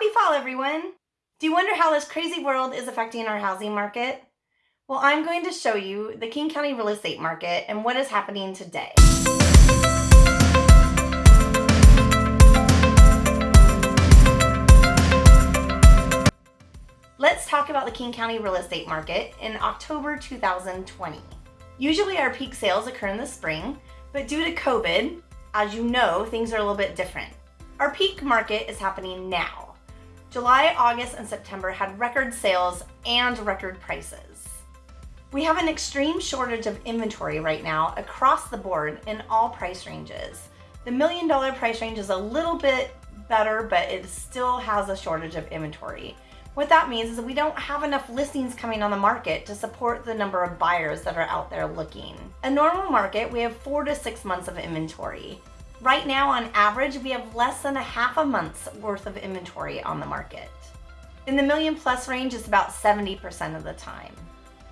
Happy fall, everyone! Do you wonder how this crazy world is affecting our housing market? Well, I'm going to show you the King County real estate market and what is happening today. Let's talk about the King County real estate market in October 2020. Usually our peak sales occur in the spring, but due to COVID, as you know, things are a little bit different. Our peak market is happening now. July, August, and September had record sales and record prices. We have an extreme shortage of inventory right now across the board in all price ranges. The million dollar price range is a little bit better, but it still has a shortage of inventory. What that means is we don't have enough listings coming on the market to support the number of buyers that are out there looking. A normal market, we have four to six months of inventory. Right now, on average, we have less than a half a month's worth of inventory on the market. In the million plus range, it's about 70% of the time.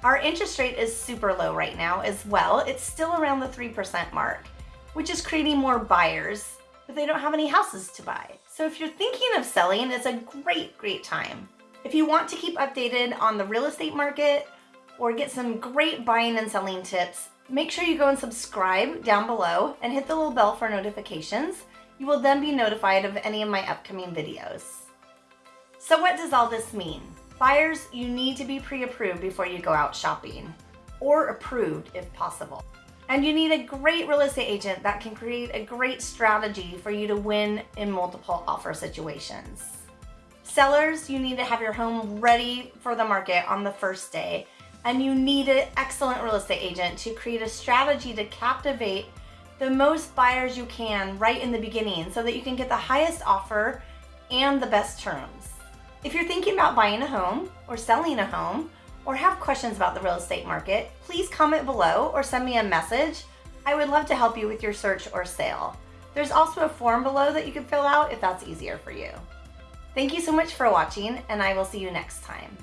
Our interest rate is super low right now as well. It's still around the 3% mark, which is creating more buyers, but they don't have any houses to buy. So if you're thinking of selling, it's a great, great time. If you want to keep updated on the real estate market or get some great buying and selling tips, Make sure you go and subscribe down below and hit the little bell for notifications. You will then be notified of any of my upcoming videos. So what does all this mean? Buyers, you need to be pre-approved before you go out shopping, or approved if possible. And you need a great real estate agent that can create a great strategy for you to win in multiple offer situations. Sellers, you need to have your home ready for the market on the first day and you need an excellent real estate agent to create a strategy to captivate the most buyers you can right in the beginning so that you can get the highest offer and the best terms. If you're thinking about buying a home or selling a home or have questions about the real estate market, please comment below or send me a message. I would love to help you with your search or sale. There's also a form below that you can fill out if that's easier for you. Thank you so much for watching and I will see you next time.